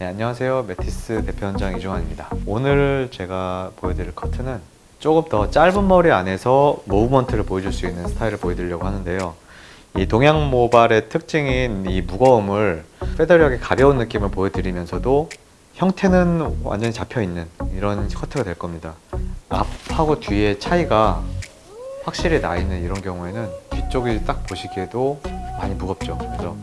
네, 안녕하세요. 메티스 대표원장 이종환입니다. 오늘 제가 보여드릴 커트는 조금 더 짧은 머리 안에서 무브먼트를 보여줄 수 있는 스타일을 보여드리려고 하는데요. 이 동양 모발의 특징인 이 무거움을 페더력의 가벼운 느낌을 보여드리면서도 형태는 완전히 잡혀있는 이런 커트가 될 겁니다. 앞하고 뒤의 차이가 확실히 나 있는 이런 경우에는 뒤쪽이 딱 보시기에도 많이 무겁죠. 그래서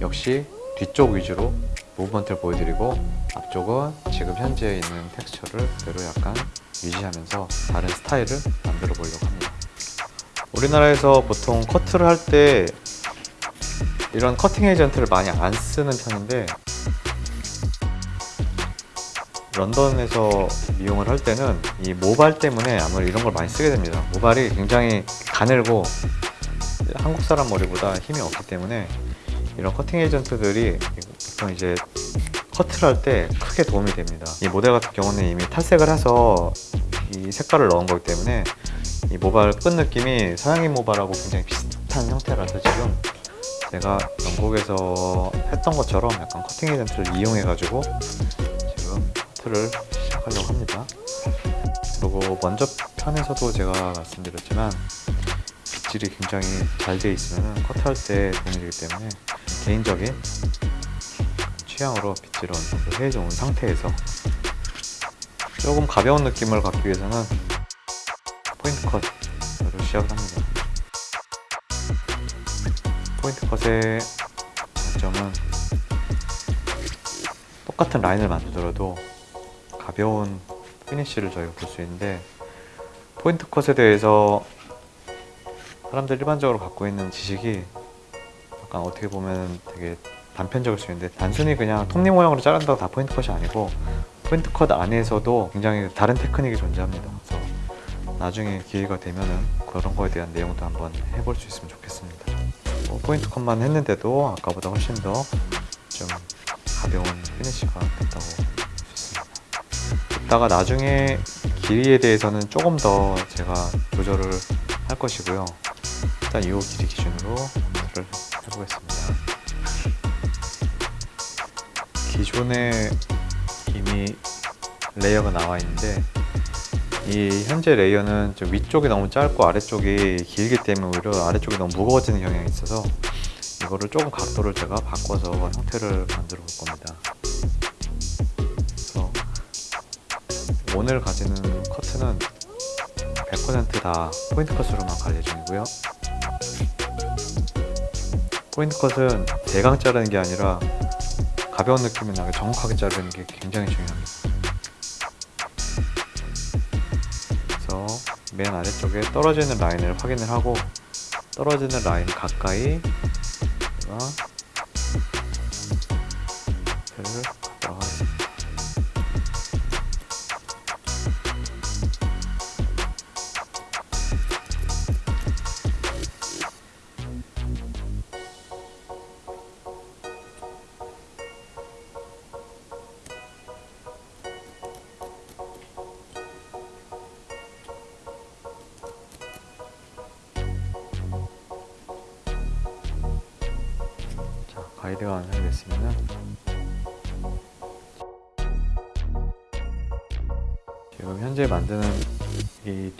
역시 뒤쪽 위주로 무브먼트를 보여드리고 앞쪽은 지금 현재 있는 텍스처를 그대로 약간 유지하면서 다른 스타일을 만들어 보려고 합니다. 우리나라에서 보통 커트를 할 때 이런 커팅 에이전트를 많이 안 쓰는 편인데 런던에서 미용을 할 때는 이 모발 때문에 아무래도 이런 걸 많이 쓰게 됩니다. 모발이 굉장히 가늘고 한국 사람 머리보다 힘이 없기 때문에 이런 커팅 에이전트들이 보통 이제 커트를 할 때 크게 도움이 됩니다. 이 모델 같은 경우는 이미 탈색을 해서 이 색깔을 넣은 거기 때문에 이 모발 끝 느낌이 서양인 모발하고 굉장히 비슷한 형태라서 지금 제가 영국에서 했던 것처럼 약간 커팅 에이전트를 이용해 가지고 지금 커트를 시작하려고 합니다. 그리고 먼저 편에서도 제가 말씀드렸지만 빗질이 굉장히 잘 돼 있으면 커트할 때 도움이 되기 때문에 개인적인 취향으로 어느 정도 해놓은 상태에서 조금 가벼운 느낌을 갖기 위해서는 포인트 컷으로 시작을 합니다. 포인트 컷의 장점은 똑같은 라인을 만들더라도 가벼운 finish를 저희가 볼 수 있는데 point cut에 대해서 사람들 일반적으로 갖고 있는 지식이 약간 어떻게 보면 되게 단편적일 수 있는데 단순히 그냥 톱니 모양으로 자른다고 다 point cut이 아니고 point cut 안에서도 굉장히 다른 테크닉이 존재합니다. 그래서 나중에 기회가 되면은 그런 거에 대한 내용도 한번 해볼 수 있으면 좋겠습니다. 뭐 point cut만 했는데도 아까보다 훨씬 더 좀 가벼운 finish가 됐다고 싶습니다. 이따가 나중에 길이에 대해서는 조금 더 제가 조절을 할 것이고요. 일단 이 길이 기준으로 커트를 해보겠습니다. 기존에 이미 layer가 나와 있는데 이 현재 layer는 좀 위쪽이 너무 짧고 아래쪽이 길기 때문에 오히려 아래쪽이 너무 무거워지는 경향이 있어서 이거를 조금 각도를 제가 바꿔서 형태를 만들어 볼 겁니다. 그래서 오늘 가지는 커트는 100%다 포인트 컷으로만 갈 예정이고요 포인트 컷은 대강 자르는 게 아니라 가벼운 느낌이 나게 정확하게 자르는 게 굉장히 중요합니다. 그래서 맨 아래쪽에 떨어지는 라인을 확인을 하고 떨어지는 라인 가까이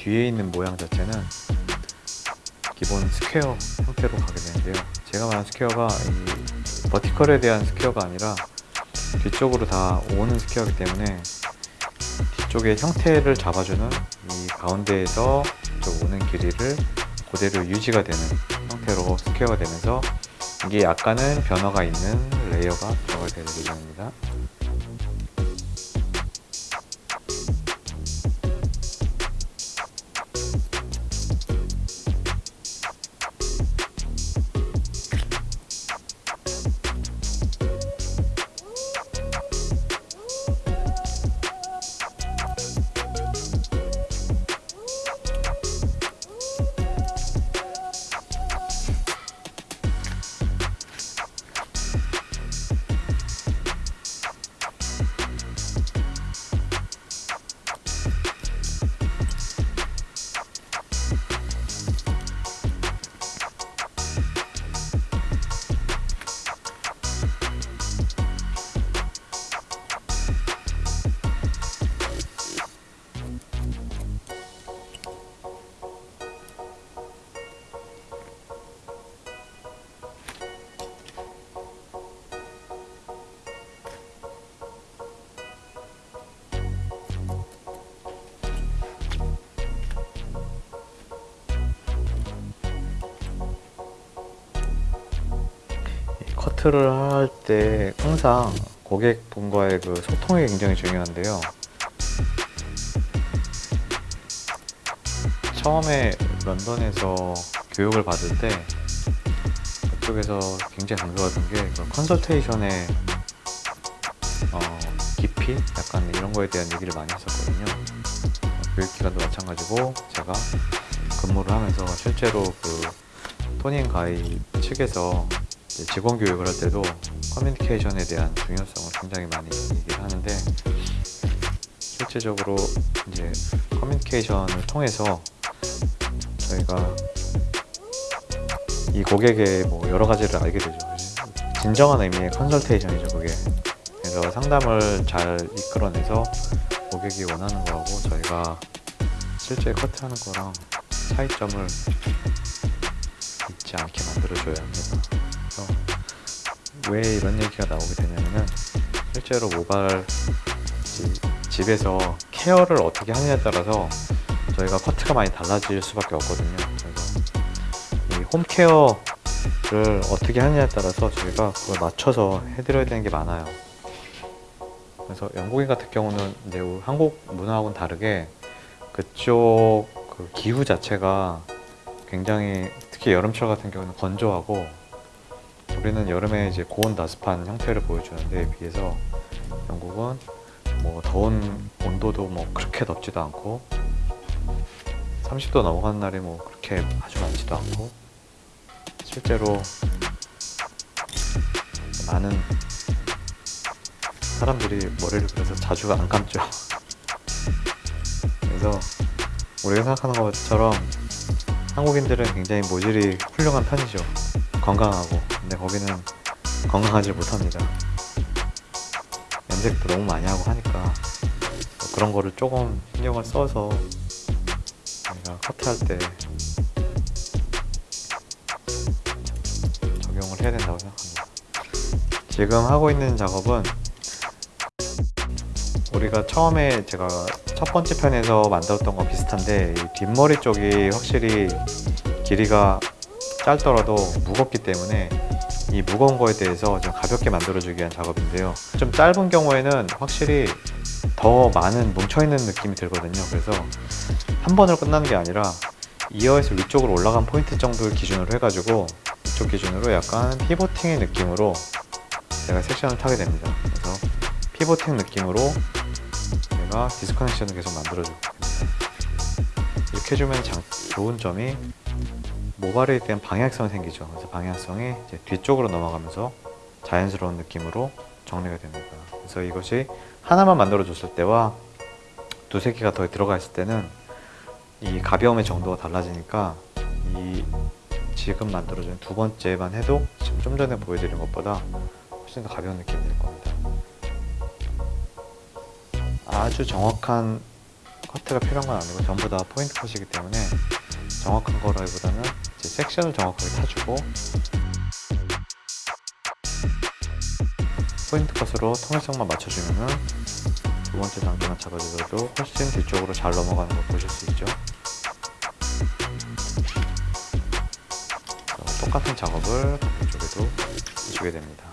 뒤에 있는 모양 자체는 기본 square 형태로 가게 되는데요. 제가 말한 square가 이 vertical에 대한 square가 아니라 뒤쪽으로 다 오는 스퀘어이기 때문에 뒤쪽의 형태를 잡아주는 이 가운데에서 쭉 오는 길이를 그대로 유지가 되는 형태로 square가 되면서 이게 약간은 변화가 있는 layer가 들어가야 될 예정입니다. 커트를 할 때 항상 고객분과의 그 소통이 굉장히 중요한데요. 처음에 런던에서 교육을 받을 때 그쪽에서 굉장히 강조하던 게그 컨설테이션의 어, 깊이 약간 이런 거에 대한 얘기를 많이 했었거든요. 교육 기간도 마찬가지고 제가 근무를 하면서 실제로 그 토닝 가이 측에서 직원 교육을 할 때도 커뮤니케이션에 대한 중요성을 굉장히 많이 얘기를 하는데 실제적으로 이제 커뮤니케이션을 통해서 저희가 이 고객의 뭐 여러 가지를 알게 되죠. 진정한 의미의 컨설테이션이죠, 그게. 그래서 상담을 잘 이끌어내서 고객이 원하는 거하고 저희가 실제 커트하는 거랑 차이점을 잊지 않게 만들어줘야 합니다. 왜 이런 얘기가 나오게 되냐면은 실제로 모발 지- 집에서 케어를 어떻게 하느냐에 따라서 저희가 커트가 많이 달라질 수밖에 없거든요. 그래서 이 홈케어를 어떻게 하느냐에 따라서 저희가 그걸 맞춰서 해드려야 되는 게 많아요. 그래서 영국인 같은 경우는 우리 한국 문화하고는 다르게 그쪽 그 기후 자체가 굉장히 특히 여름철 같은 경우는 건조하고 우리는 여름에 이제 고온 다습한 형태를 보여주는데 비해서 영국은 뭐 더운 온도도 뭐 그렇게 덥지도 않고 30도 넘어가는 날이 뭐 그렇게 아주 많지도 않고 실제로 많은 사람들이 머리를 그래서 자주 안 감죠. 그래서 우리가 생각하는 것처럼 한국인들은 굉장히 모질이 훌륭한 편이죠. 건강하고. 근데 거기는 건강하지 못합니다. 염색도 너무 많이 하고 하니까 그런 거를 조금 신경을 써서 저희가 커트할 때 적용을 해야 된다고 생각합니다. 지금 하고 있는 작업은 우리가 처음에 제가 첫 번째 편에서 만들었던 거 비슷한데 이 뒷머리 쪽이 확실히 길이가 짧더라도 무겁기 때문에 이 무거운 거에 대해서 좀 가볍게 만들어주기 위한 작업인데요. 좀 짧은 경우에는 확실히 더 많은 뭉쳐있는 느낌이 들거든요. 그래서 한 번으로 끝나는 게 아니라 이어에서 위쪽으로 올라간 포인트 정도를 기준으로 해가지고 이쪽 기준으로 약간 피보팅의 느낌으로 제가 섹션을 타게 됩니다. 그래서 피보팅 느낌으로 제가 디스커넥션을 계속 만들어주고. 이렇게 해주면 장, 좋은 점이 모발에 대한 방향성이 생기죠. 그래서 방향성이 이제 뒤쪽으로 넘어가면서 자연스러운 느낌으로 정리가 됩니다. 그래서 이것이 하나만 만들어 줬을 때와 두세 개가 더 들어가 있을 때는 이 가벼움의 정도가 달라지니까 이 지금 만들어준 두 번째만 해도 지금 좀 전에 보여드린 것보다 훨씬 더 가벼운 느낌이 들 겁니다. 아주 정확한 커트가 필요한 건 아니고 전부 다 포인트 컷이기 때문에 정확한 거라기보다는 이제 섹션을 정확하게 타주고 포인트 컷으로 통일성만 맞춰주면은 두 번째 단계만 잡아주셔도 훨씬 뒤쪽으로 잘 넘어가는 걸 보실 수 있죠. 똑같은 작업을 반대쪽에도 해주게 됩니다.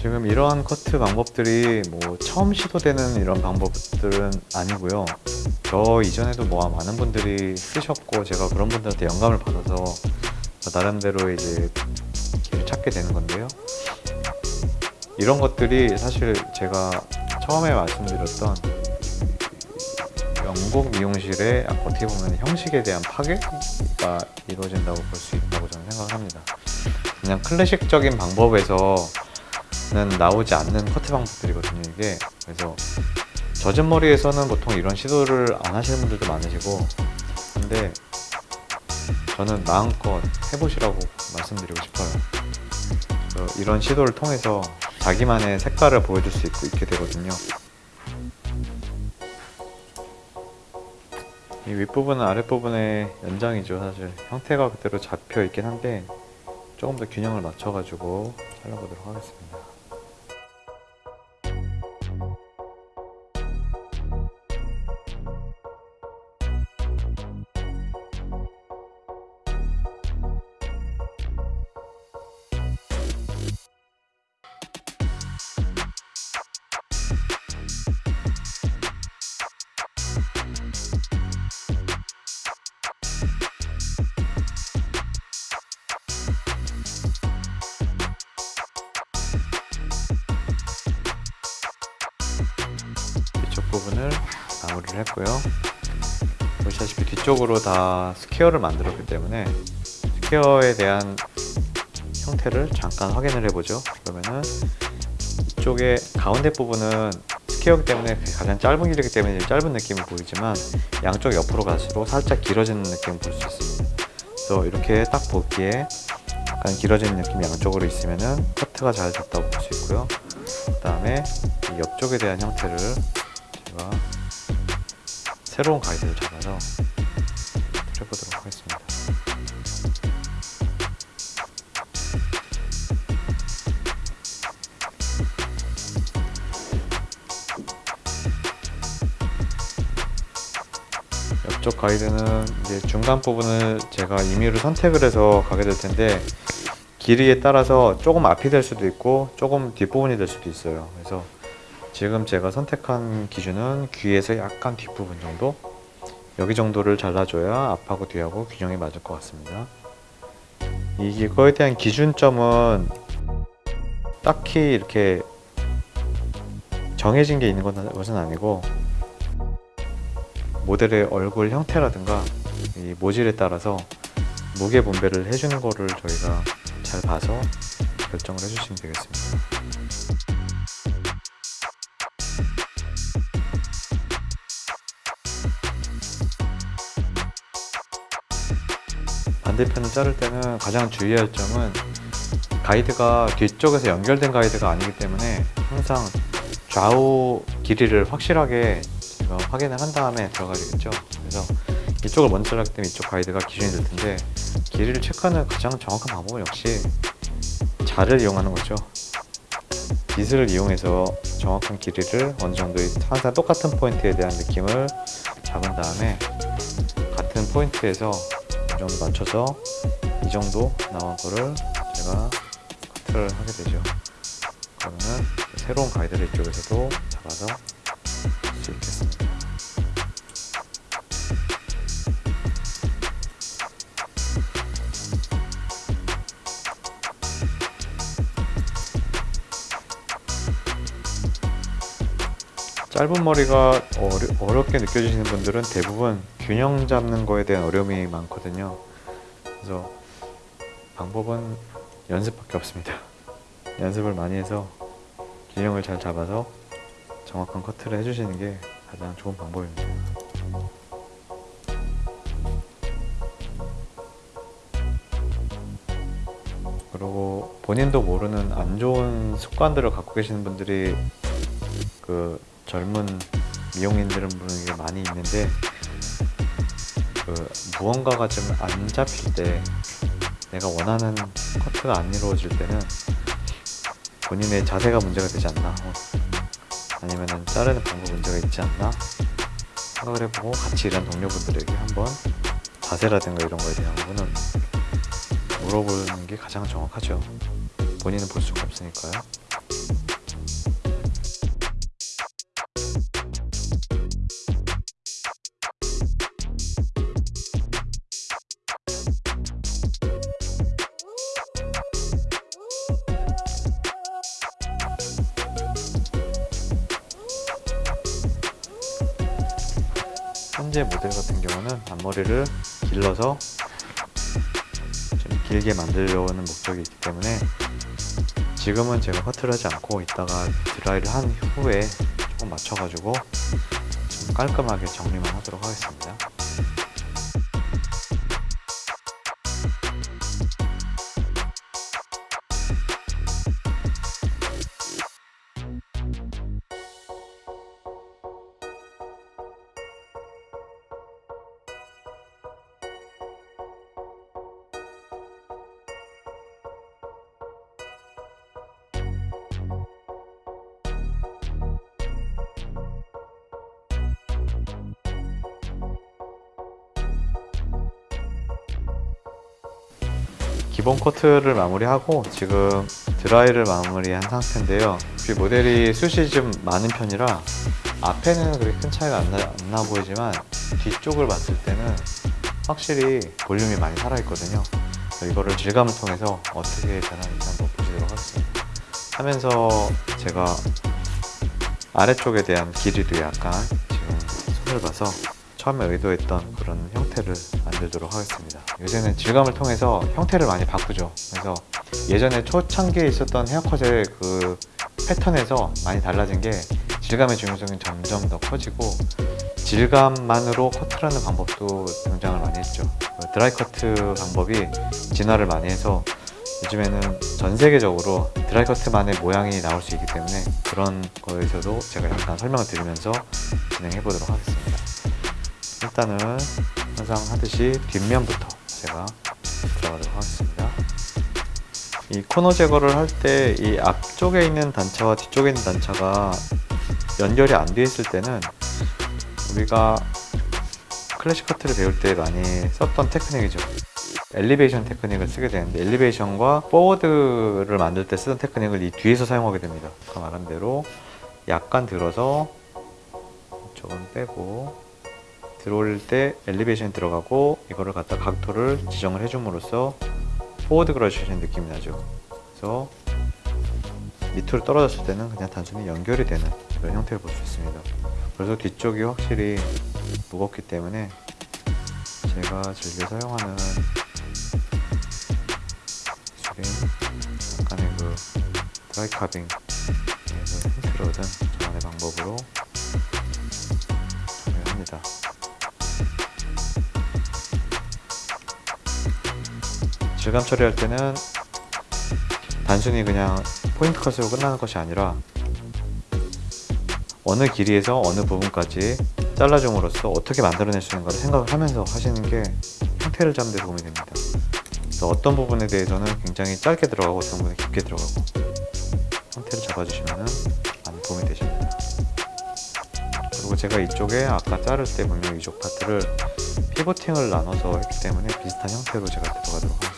지금 이러한 커트 방법들이 뭐 처음 시도되는 이런 방법들은 아니고요. 저 이전에도 뭐 많은 분들이 쓰셨고 제가 그런 분들한테 영감을 받아서 저 나름대로 이제 길을 찾게 되는 건데요. 이런 것들이 사실 제가 처음에 말씀드렸던 영국 미용실의 어떻게 보면 형식에 대한 파괴가 이루어진다고 볼 수 있다고 저는 생각을 합니다. 그냥 클래식적인 방법에서는 나오지 않는 커트 방법들이거든요, 이게. 그래서 젖은 머리에서는 보통 이런 시도를 안 하시는 분들도 많으시고, 근데 저는 마음껏 해보시라고 말씀드리고 싶어요. 이런 시도를 통해서 자기만의 색깔을 보여줄 수 있고 있게 되거든요. 이 윗부분은 아랫부분의 연장이죠, 사실. 형태가 그대로 잡혀 있긴 한데, 조금 더 균형을 맞춰가지고 잘라보도록 하겠습니다. 마무리를 했고요. 보시다시피 뒤쪽으로 다 square를 만들었기 때문에 square에 대한 형태를 잠깐 확인을 해보죠. 그러면은 이쪽에 가운데 부분은 스퀘어기 때문에 가장 짧은 길이기 때문에 짧은 느낌을 보이지만 양쪽 옆으로 갈수록 살짝 길어지는 느낌을 볼 수 있습니다. 그래서 이렇게 딱 보기에 약간 길어지는 느낌이 양쪽으로 있으면은 커트가 잘 됐다고 볼 수 있고요. 그 다음에 이 옆쪽에 대한 형태를 제가 새로운 가이드를 잡아서 해보도록 하겠습니다. 옆쪽 가이드는 이제 중간 부분을 제가 임의로 선택을 해서 가게 될 텐데 길이에 따라서 조금 앞이 될 수도 있고 조금 뒷부분이 될 수도 있어요 그래서 지금 제가 선택한 기준은 귀에서 약간 뒷부분 정도 여기 정도를 잘라줘야 앞하고 뒤하고 균형이 맞을 것 같습니다 이거에 대한 기준점은 딱히 이렇게 정해진 게 있는 것은 아니고 모델의 얼굴 형태라든가 이 모질에 따라서 무게 분배를 해주는 거를 저희가 잘 봐서 결정을 해주시면 되겠습니다. 반대편을 자를 때는 가장 주의할 점은 가이드가 뒤쪽에서 연결된 가이드가 아니기 때문에 항상 좌우 길이를 확실하게 제가 확인을 한 다음에 들어가야 되겠죠? 그래서 이쪽을 먼저 잘랐기 때문에 이쪽 가이드가 기준이 될 텐데 길이를 체크하는 가장 정확한 방법은 역시 자를 이용하는 거죠. 빗을 이용해서 정확한 길이를 어느 정도 항상 똑같은 포인트에 대한 느낌을 잡은 다음에 같은 포인트에서 이 정도 맞춰서 이 정도 나온 거를 제가 커트를 하게 되죠. 그러면은 새로운 가이드를 이쪽에서도 잡아서 할수 있겠습니다 짧은 머리가 어려, 어렵게 느껴지시는 분들은 대부분 균형 잡는 거에 대한 어려움이 많거든요. 그래서 방법은 연습밖에 없습니다. 연습을 많이 해서 균형을 잘 잡아서 정확한 커트를 해주시는 게 가장 좋은 방법입니다. 그리고 본인도 모르는 안 좋은 습관들을 갖고 계시는 분들이 그 젊은 미용인들은 보는 게 많이 있는데 그 무언가가 좀 안 잡힐 때 내가 원하는 커트가 안 이루어질 때는 본인의 자세가 문제가 되지 않나? 어, 아니면 자르는 방법 문제가 있지 않나? 생각을 해보고 같이 일하는 동료분들에게 한번 자세라든가 이런 거에 대한 부분은 물어보는 게 가장 정확하죠. 본인은 볼 수가 없으니까요 현재 모델 같은 경우는 앞머리를 길러서 좀 길게 만들려는 목적이 있기 때문에 지금은 제가 커트를 하지 않고 이따가 드라이를 한 후에 조금 맞춰가지고 좀 깔끔하게 정리만 하도록 하겠습니다 커트를 마무리하고 지금 드라이를 마무리한 상태인데요. 혹시 모델이 숱이 좀 많은 편이라 앞에는 그렇게 큰 차이가 안 나, 안나 보이지만 뒤쪽을 봤을 때는 확실히 볼륨이 많이 살아있거든요. 이거를 질감을 통해서 어떻게 변하는지 한번 보시도록 하겠습니다. 하면서 제가 아래쪽에 대한 길이도 약간 지금 손을 봐서 처음에 의도했던 그런 형태를 만들도록 하겠습니다. 요새는 질감을 통해서 형태를 많이 바꾸죠. 그래서 예전에 초창기에 있었던 헤어컷의 그 패턴에서 많이 달라진 게 질감의 중요성이 점점 더 커지고 질감만으로 커트라는 방법도 등장을 많이 했죠. 그 드라이 커트 방법이 진화를 많이 해서 요즘에는 전 세계적으로 드라이 커트만의 모양이 나올 수 있기 때문에 그런 거에서도 제가 잠깐 설명을 드리면서 진행해 보도록 하겠습니다. 일단은 항상 하듯이 뒷면부터 제가 들어가도록 하겠습니다. 이 코너 제거를 할 때 이 앞쪽에 있는 단차와 뒤쪽에 있는 단차가 연결이 안 돼 있을 때는 우리가 클래식 커트를 배울 때 많이 썼던 테크닉이죠. 엘리베이션 테크닉을 쓰게 되는데 엘리베이션과 포워드를 만들 때 쓰던 테크닉을 이 뒤에서 사용하게 됩니다. 아까 말한 대로 약간 들어서 이쪽은 빼고 들어올 때 elevation이 들어가고 이거를 갖다 각도를 지정을 해줌으로써 forward graduation 느낌이 나죠. 그래서 밑으로 떨어졌을 때는 그냥 단순히 연결이 되는 그런 형태를 볼 수 있습니다. 그래서 뒤쪽이 확실히 무겁기 때문에 제가 즐겨 사용하는 기술인 약간의 그 드라이 카빙에서 힌트를 얻은 저만의 방법으로 질감 처리할 때는 단순히 그냥 포인트 컷으로 끝나는 것이 아니라 어느 길이에서 어느 부분까지 잘라줌으로써 어떻게 만들어낼 수 있는가를 생각을 하면서 하시는 게 형태를 잡는 데 도움이 됩니다. 그래서 어떤 부분에 대해서는 굉장히 짧게 들어가고 어떤 부분은 깊게 들어가고 형태를 잡아주시면 많이 도움이 되십니다. 그리고 제가 이쪽에 아까 자를 때 분명 이쪽 파트를 피보팅을 나눠서 했기 때문에 비슷한 형태로 제가 들어가도록 하겠습니다.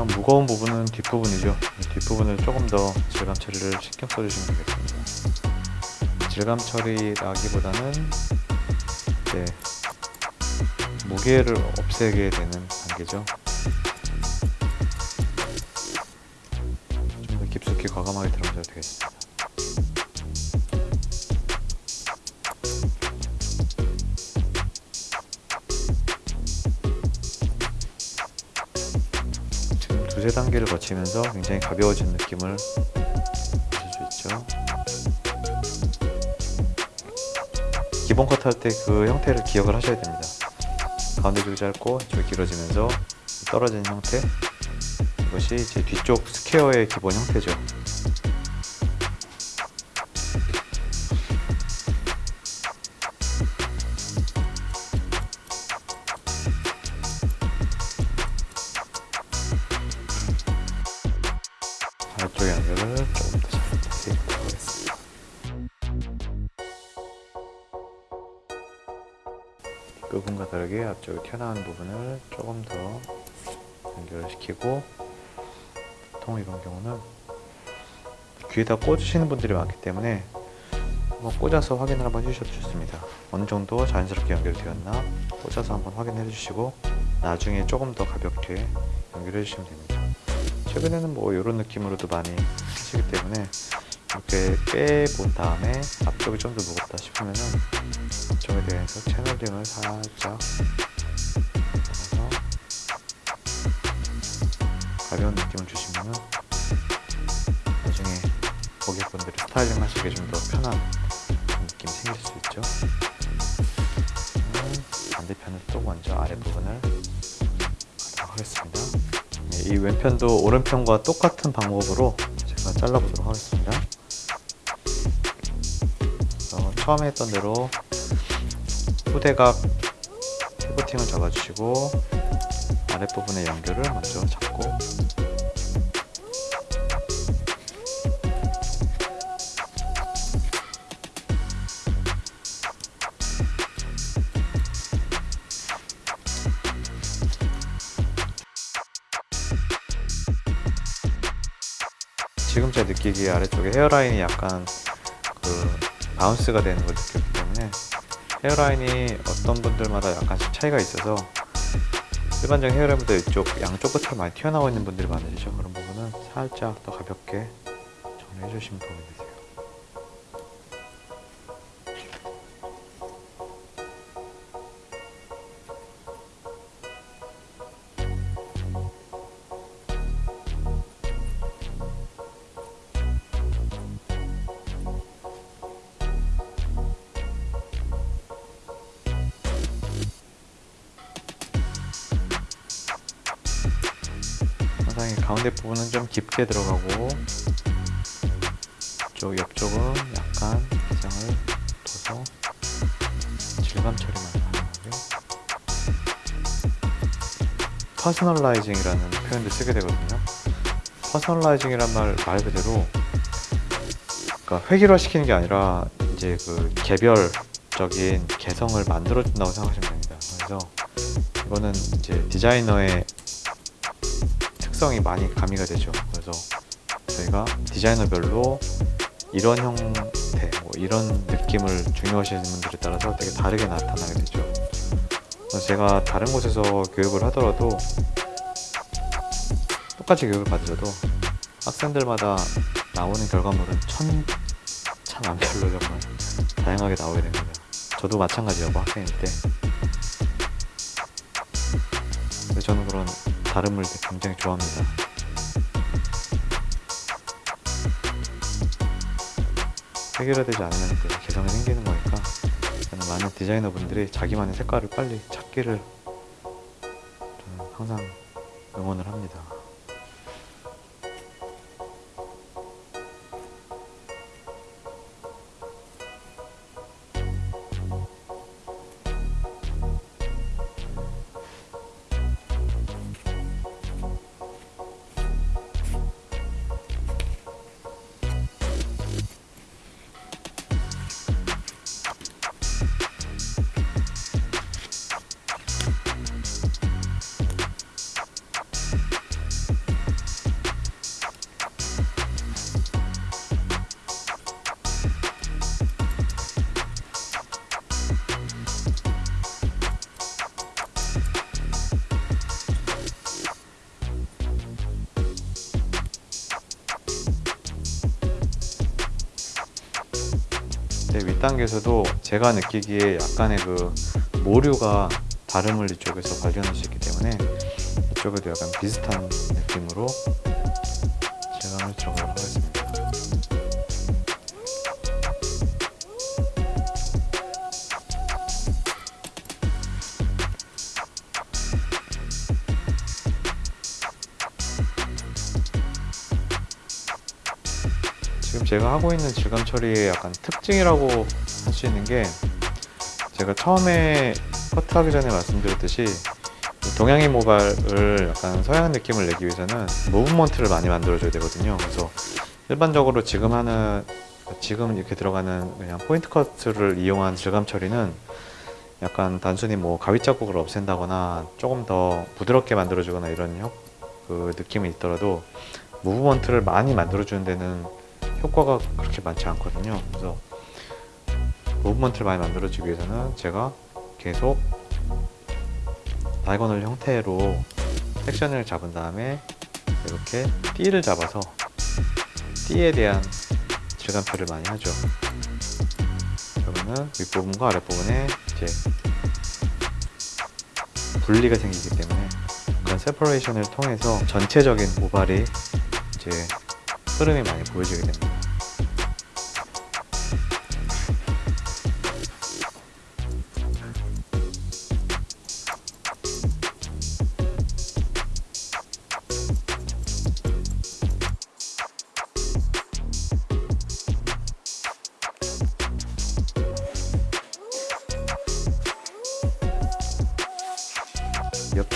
항상 무거운 부분은 뒷부분이죠. 이 뒷부분을 조금 더 질감 처리를 신경 써주시면 되겠습니다. 질감 처리라기보다는 이제 무게를 없애게 되는 단계죠. 단계를 거치면서 굉장히 가벼워진 느낌을 보실 수 있죠. 기본 컷 할 때 그 형태를 기억을 하셔야 됩니다. 가운데 쪽이 짧고 쪽이 길어지면서 떨어지는 형태 이것이 제 뒤쪽 square의 기본 형태죠. 다르게 앞쪽에 튀어나오는 부분을 조금 더 연결을 시키고 보통 이런 경우는 귀에다 꽂으시는 분들이 많기 때문에 한번 꽂아서 확인을 한번 해주셔도 좋습니다. 어느 정도 자연스럽게 연결되었나 꽂아서 한번 확인해 주시고 나중에 조금 더 가볍게 연결해 주시면 됩니다. 최근에는 뭐 이런 느낌으로도 많이 하시기 때문에 이렇게 빼본 다음에 앞쪽이 좀 더 무겁다 싶으면은 앞쪽에 대해서 채널링을 살짝 넣어서 가벼운 느낌을 주시면은 나중에 고객분들이 스타일링 하시기에 좀 더 편한 느낌이 생길 수 있죠. 반대편을 또 먼저 아랫부분을 하도록 하겠습니다. 네, 이 왼편도 오른편과 똑같은 방법으로 제가 잘라보도록 하겠습니다. 처음에 했던 대로 후대각 피보팅을 잡아주시고 아랫부분의 연결을 먼저 잡고 지금 제 느끼기에 아래쪽에 헤어라인이 약간 그 바운스가 되는 걸 느꼈기 때문에 헤어라인이 어떤 분들마다 약간씩 차이가 있어서 일반적인 헤어라인보다 이쪽 양쪽 끝으로 많이 튀어나와 있는 분들이 많으시죠. 그런 부분은 살짝 더 가볍게 정리해 주시면 도움이 되세요 부분은 좀 깊게 들어가고 이쪽 옆쪽은 약간 기장을 둬서 질감 처리만 하는 거고요. personalizing이라는 표현도 쓰게 되거든요. personalizing이란 말 말 그대로 그러니까 획일화 시키는 게 아니라 이제 그 개별적인 개성을 만들어 준다고 생각하시면 됩니다. 그래서 이거는 이제 디자이너의 특성이 많이 가미가 되죠. 그래서 저희가 디자이너별로 이런 형태, 뭐 이런 느낌을 중요하시는 분들에 따라서 되게 다르게 나타나게 되죠. 제가 다른 곳에서 교육을 하더라도 똑같이 교육을 받으셔도 학생들마다 나오는 결과물은 천차만별로 정말 다양하게 나오게 됩니다. 저도 마찬가지였고 학생일 때. 저는 그런 다름을 굉장히 좋아합니다. 해결되지 않으면 그 개성이 생기는 거니까 저는 많은 디자이너분들이 자기만의 색깔을 빨리 찾기를 저는 항상 응원을 합니다. 네, 윗단계에서도 제가 느끼기에 약간의 그 모류가 다름을 이쪽에서 발견할 수 있기 때문에 이쪽에도 약간 비슷한 느낌으로 지금 제가 하고 있는 질감 처리의 약간 특징이라고 할 수 있는 게 제가 처음에 커트하기 전에 말씀드렸듯이 이 동양의 모발을 약간 서양한 느낌을 내기 위해서는 무브먼트를 많이 만들어줘야 되거든요. 그래서 일반적으로 지금 하는 지금 이렇게 들어가는 그냥 포인트 커트를 이용한 질감 처리는 약간 단순히 뭐 가위 자국을 없앤다거나 조금 더 부드럽게 만들어주거나 이런 효, 그 느낌이 있더라도 무브먼트를 많이 만들어주는 데는 효과가 그렇게 많지 않거든요. 그래서 무브먼트를 많이 만들어주기 위해서는 제가 계속 다이거널 형태로 섹션을 잡은 다음에 이렇게 띠를 잡아서 띠에 대한 질감 표를 많이 하죠. 그러면은 윗부분과 아랫부분에 이제 분리가 생기기 때문에 그런 세퍼레이션을 통해서 전체적인 모발이 이제 흐름이 많이 보여지게 됩니다.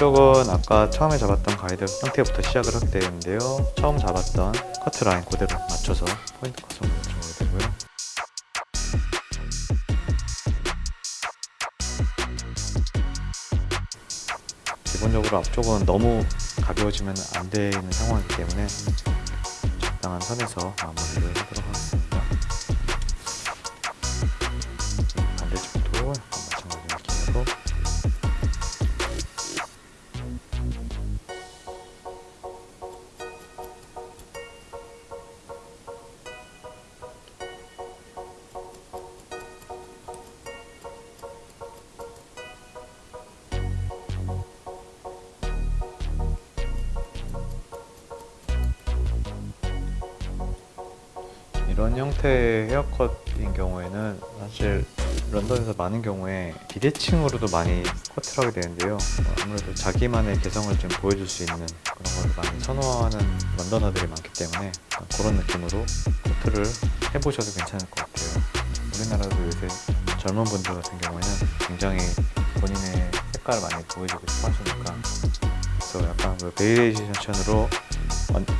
옆쪽은 아까 처음에 잡았던 가이드 형태부터 시작을 하게 되는데요. 처음 잡았던 커트 라인 그대로 맞춰서 포인트 컷으로 들어가게 되고요. 기본적으로 앞쪽은 너무 가벼워지면 안 되는 상황이기 때문에 적당한 선에서 마무리를 하도록 하겠습니다. 이런 형태의 헤어컷인 경우에는 사실 런던에서 많은 경우에 비대칭으로도 많이 커트를 하게 되는데요. 어, 아무래도 자기만의 개성을 좀 보여줄 수 있는 그런 걸 많이 선호하는 Londoner들이 많기 때문에 어, 그런 느낌으로 커트를 해보셔도 괜찮을 것 같아요. 우리나라도 요새 젊은 분들 같은 경우에는 굉장히 본인의 색깔을 많이 보여주고 싶어 하시니까 그래서 약간 그 variation으로 안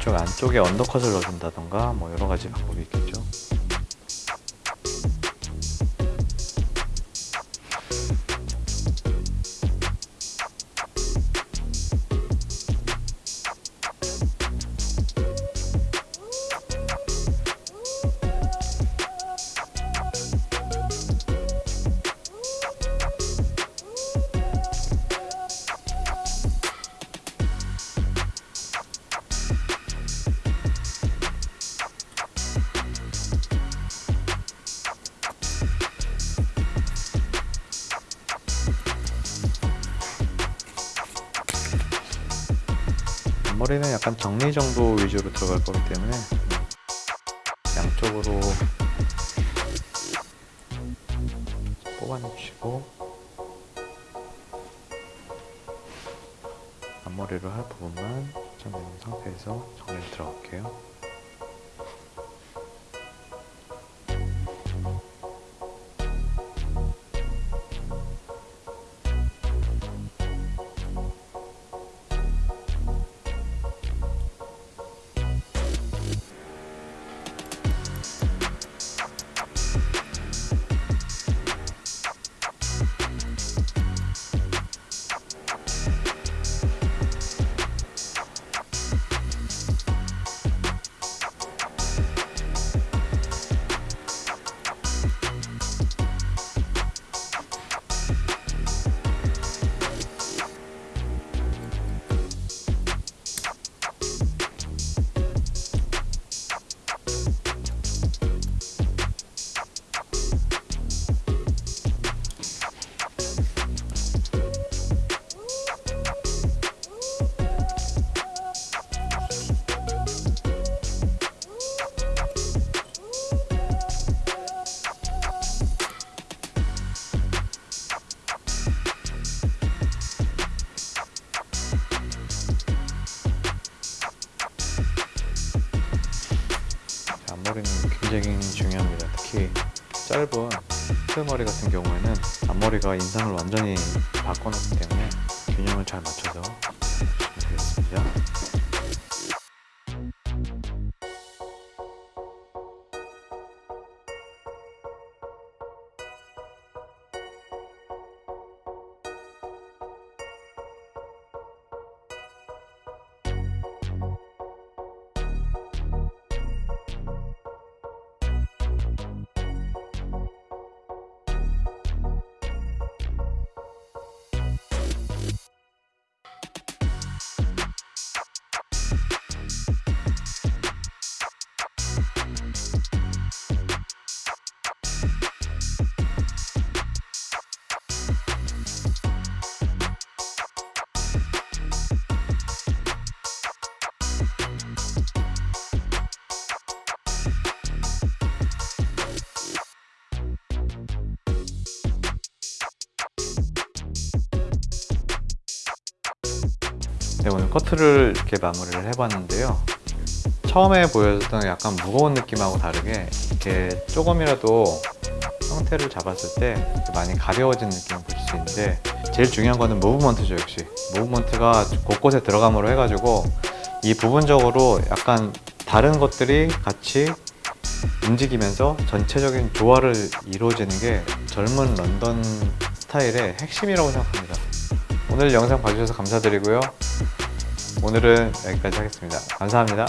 쪽 안쪽에 언더컷을 넣어준다던가 뭐 여러 가지 방법이 있겠죠. 앞머리는 약간 정리 정도 위주로 들어갈 거기 때문에 양쪽으로 앞머리는 굉장히 중요합니다. 특히 짧은 트머리 같은 경우에는 앞머리가 인상을 완전히 바꿔놓기 때문에 균형을 잘 맞춰서 네, 오늘 커트를 이렇게 마무리를 해봤는데요. 처음에 보여줬던 약간 무거운 느낌하고 다르게 이렇게 조금이라도 형태를 잡았을 때 많이 가벼워진 느낌을 보실 수 있는데 제일 중요한 거는 무브먼트죠 역시 무브먼트가 곳곳에 들어감으로 해가지고 이 부분적으로 약간 다른 것들이 같이 움직이면서 전체적인 조화를 이루어지는 게 젊은 런던 스타일의 핵심이라고 생각합니다. 오늘 영상 봐주셔서 감사드리고요. 오늘은 여기까지 하겠습니다. 감사합니다.